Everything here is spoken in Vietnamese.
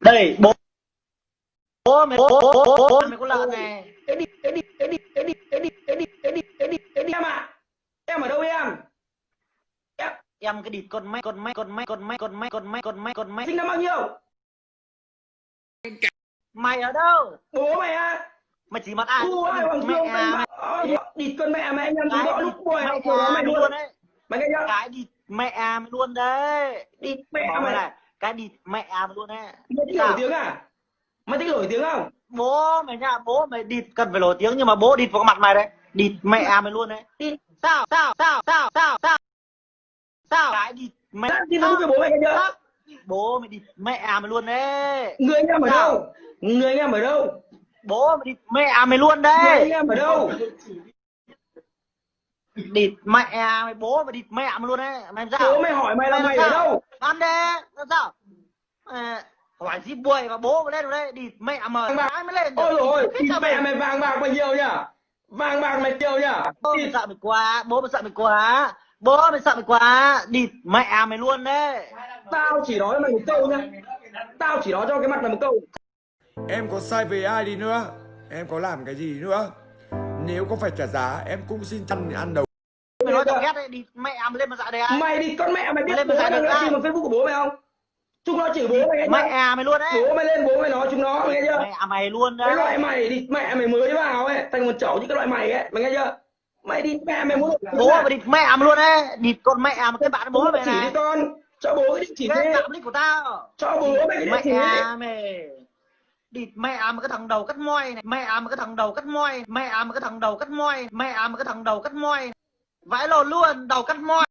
đây bố bố mày bố bố bố bố mày có lợn này Ê đi, ê đi, ê đi, ê đi, ê đi, ê đi, ê đi, ê đi, ê đi em à? Em ở đâu em? Em em cái địt con máy con máy con máy con máy con máy con máy con máy con máy sinh năm bao nhiêu? mày ở đâu Bố mày à? mày chỉ mặt ai mẹ mày địt con mẹ mày anh em cái chúng nó lúc mẹ học của nó mày luôn đấy Mày nghe chưa? cái địt mẹ mày luôn đấy địt mẹ mày này cái địt mẹ luôn đấy Mày thích nổi tiếng à? Mày thích nổi tiếng không? bố mày nha bố mày địt cần phải nổi tiếng nhưng mà bố địt vào mặt mày đấy địt mẹ à mày luôn đấy sao sao sao sao sao sao sao cái địt mẹ tin Facebook của bố mày nghe chưa? Bố mày địt mẹ mày luôn đấy Người anh em ở đâu? Người anh em ở đâu? bố mày địt mẹ mày luôn Người anh đấy em ở đâu? Địt mẹ à mày bố mày địt mẹ mày luôn đấy mày làm sao? Bố mày hỏi mày là Mày mày làm ở sao? đâu? ăn đê làm sao? À, hỏi gì buổi và bố mày lên vào đây địt mẹ bạc. ai mới lên? Ôi Biết địt mẹ mày- mày vàng bạc mày nhiều nhá Vàng bạc mày nhiều nhá bố mày sợ mày quá bố mày sợ mày quá. Bố mày sợ mày quá. Địt mẹ mày luôn đấy. Tao chỉ nói mày một câu nhá. Tao chỉ nói cho cái mặt mày một câu. Em có sai về ai đi nữa? Em có làm cái gì nữa Nếu có phải trả giá Em cũng xin chăn ăn đầu mày nói tao ghét đấy địt mẹ mày lên mà dạy đây ai Mày đi con mẹ mày biết Lên bố mà mày đang ai? tìm vào Facebook của bố mày không? Chúng nó chửi bố mày nghe mẹ chưa? à mày luôn đấy Bố mày lên bố mày nói chúng nó mày nghe chưa? mẹ à mày luôn Cái loại đấy mày đi mẹ mày mới vào ấy thành một chậu như cái loại mày ấy mày nghe chưa? Mày đi mẹ mày muốn bố mày địt mẹ mày luôn đấy địt con mẹ mà cái bạn bố mày chỉ đi này con cho bố cái địa chỉ cái thế tạm nick của tao cho bố mày cái địa mẹ chỉ à mày địt, mẹ mà cái thằng đầu cắt moi này. Mẹ à mà cái thằng đầu cắt moi. Mẹ à mà cái thằng đầu cắt moi. Mẹ à mà cái thằng đầu cắt moi. Vãi lồn luôn, đầu cắt moi.